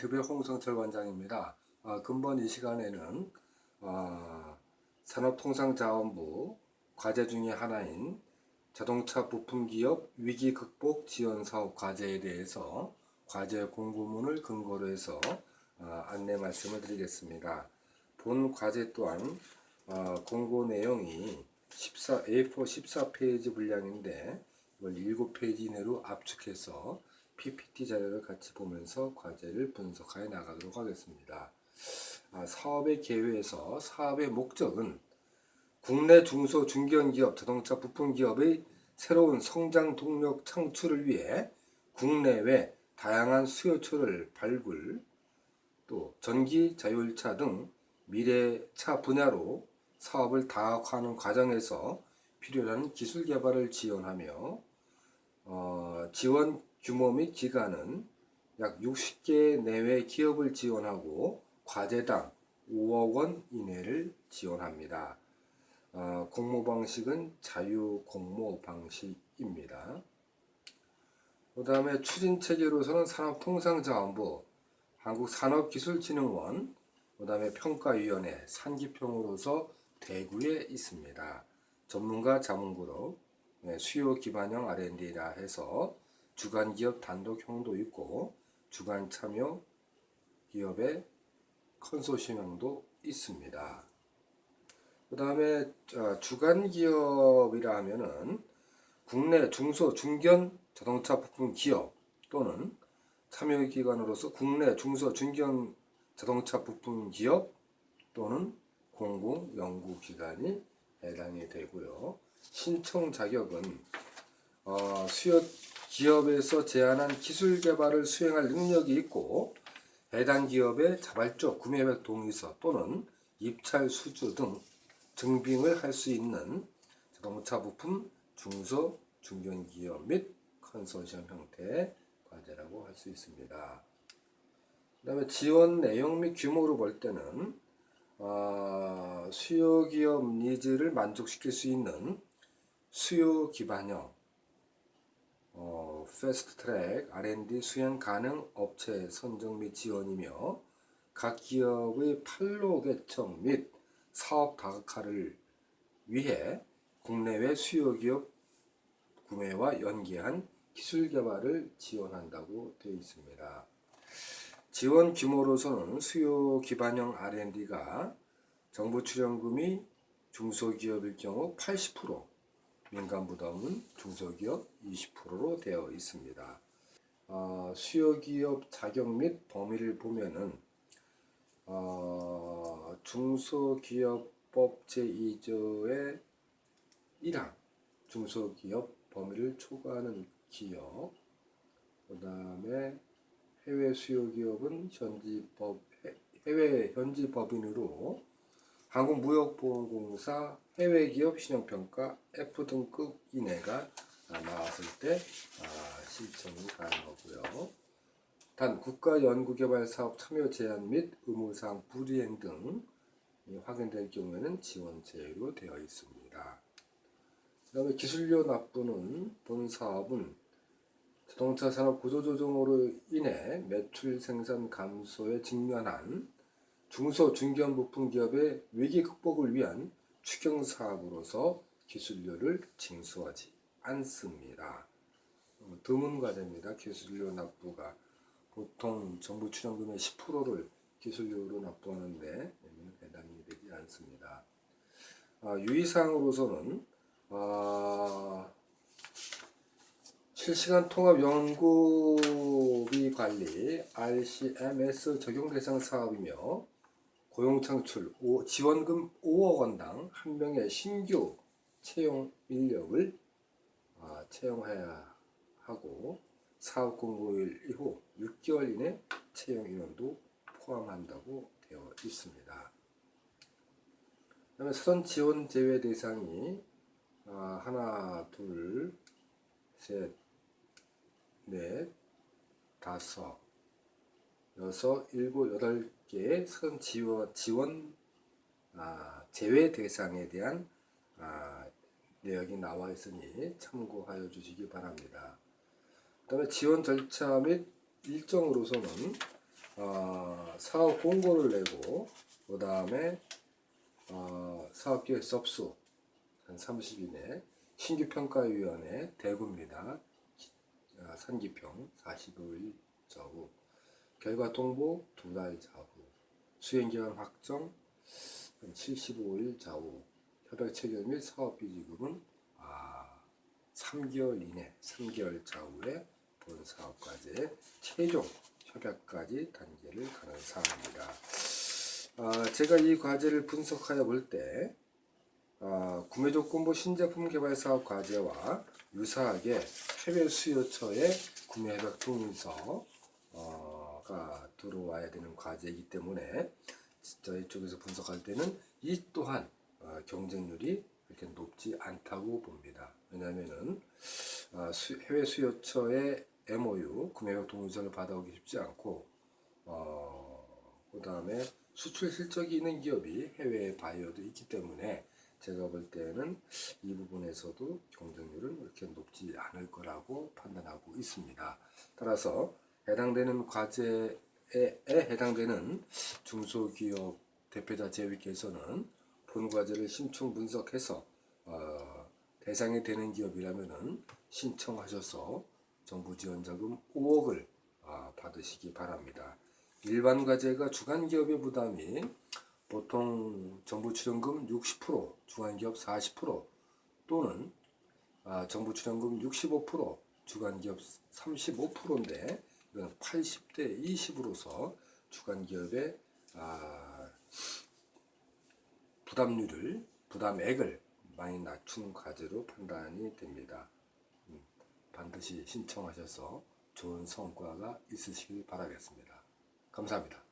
TV의 홍성철 원장입니다. 아, 근본 이 시간에는 아, 산업통상자원부 과제 중의 하나인 자동차 부품기업 위기 극복 지원 사업 과제에 대해서 과제 공부문을 근거로 해서 아, 안내 말씀을 드리겠습니다. 본 과제 또한 아, 공고 내용이 14, A4 14페이지 분량인데 이걸 7페이지 이내로 압축해서 PPT 자료를 같이 보면서 과제를 분석하여 나가도록 하겠습니다. 아, 사업의 계획에서 사업의 목적은 국내 중소 중견기업 자동차 부품 기업의 새로운 성장 동력 창출을 위해 국내외 다양한 수요처를 발굴 또 전기 자율차 등 미래차 분야로 사업을 다각화하는 과정에서 필요한 기술 개발을 지원하며 어, 지원 규모 및 기간은 약 60개 내외 기업을 지원하고 과제당 5억 원 이내를 지원합니다. 어, 공모 방식은 자유 공모 방식입니다. 그 다음에 추진 체계로서는 산업통상자원부, 한국산업기술진흥원, 그 다음에 평가위원회, 산기평으로서 대구에 있습니다. 전문가 자문그룹, 네, 수요 기반형 R&D라 해서 주간 기업 단독형도 있고 주간 참여 기업의 컨소시엄도 있습니다. 그 다음에 주간 기업이라 하면은 국내 중소 중견 자동차 부품 기업 또는 참여 기관으로서 국내 중소 중견 자동차 부품 기업 또는 공공 연구 기관이 해당이 되고요. 신청 자격은 어, 수요 기업에서 제안한 기술 개발을 수행할 능력이 있고 해당 기업의 자발적 구매백 동의서 또는 입찰 수주 등 증빙을 할 수 있는 자동차 부품 중소 중견기업 및 컨소시엄 형태의 과제라고 할 수 있습니다. 그 다음에 지원 내용 및 규모로 볼 때는 어, 수요 기업 needs를 만족시킬 수 있는 수요 기반형 어, fast track R&D 수행 가능 업체 선정 및 지원이며 각 기업의 판로 개척 및 사업 다각화를 위해 국내외 수요 기업 구매와 연계한 기술 개발을 지원한다고 되어 있습니다. 지원 규모로서는 수요 기반형 R&D가 정부 출연금이 중소기업일 경우 80%, 민간 부담은 중소기업 20%로 되어 있습니다. 어, 수요기업 자격 및 범위를 보면은 어, 중소기업법 제2조의 1항 중소기업 범위를 초과하는 기업 그 다음에 해외 수요기업은 현지법 해외 현지 법인으로 한국무역보험공사 해외기업 신용평가 F 등급 이내가 나왔을 때 아, 신청이 가능하고요. 단 국가연구개발사업 참여 제한 및 의무사항 불이행 등 확인될 경우에는 지원 제외로 되어 있습니다. 그 다음에 기술료 납부는 본 사업은 자동차 산업 구조조정으로 인해 매출 생산 감소에 직면한 중소 중견 부품 기업의 위기 극복을 위한 추경 사업으로서 기술료를 징수하지 않습니다. 어, 드문 과제입니다. 기술료 납부가 보통 정부 출연금의 10%를 기술료로 납부하는데 해당이 되지 않습니다. 아, 유의사항으로서는 아, 실시간 통합 연구비 관리 RCMS 적용 대상 사업이며 고용창출 지원금 5억 원당 한 명의 신규 채용 인력을 아, 채용해야 하고 사업 공고일 이후 6개월 이내 채용 인원도 포함한다고 되어 있습니다. 그다음에 사전 지원 제외 대상이 아, 하나, 둘, 셋, 넷, 다섯, 여섯, 일곱, 여덟 개의 선 지원, 지원 아, 제외 대상에 대한 아, 내역이 나와 있으니 참고하여 주시기 바랍니다. 그 다음에 지원 절차 및 일정으로서는 어, 사업 공고를 내고 그 다음에 어, 사업계획 접수 한 30일 내 신규평가위원회 대구입니다. 아, 산기평 45일 좌우 결과 통보 두 달 좌우 수행기간 확정 한 75일 좌우 협약 체결 및 사업비 지급은 아, 3개월 이내 3개월 좌우에 본 사업과제 최종 협약까지 단계를 가는 사항입니다. 아, 제가 이 과제를 분석하여 볼때 아, 구매 조건부 신제품 개발 사업 과제와 유사하게 해외 수요처의 구매 협약 동의서 가 들어와야 되는 과제이기 때문에 저희 쪽에서 분석할 때는 이 또한 어, 경쟁률이 그렇게 높지 않다고 봅니다. 왜냐하면은 아, 수- 해외 수요처의 MOU 구매 협약 동의서를 받아오기 쉽지 않고 어, 그 다음에 수출 실적이 있는 기업이 해외 바이어도 있기 때문에 제가 볼 때는 이 부분에서도 경쟁률은 그렇게 높지 않을 거라고 판단하고 있습니다. 따라서 해당되는 과제에 해당되는 중소기업 대표자 제위께서는 본 과제를 심층 분석해서 어, 대상이 되는 기업이라면은 신청하셔서 정부 지원 자금 5억을 아, 받으시기 바랍니다. 일반 과제가 주간 기업의 부담이 보통 정부 출연금 60%, 주간기업 40% 또는 아, 정부 출연금 65%, 주간기업 35%인데 이건 80대 20으로서 주간기업의 아, 부담률을 부담액을 많이 낮춘 과제로 판단이 됩니다. 음, 반드시 신청하셔서 좋은 성과가 있으시길 바라겠습니다. 감사합니다.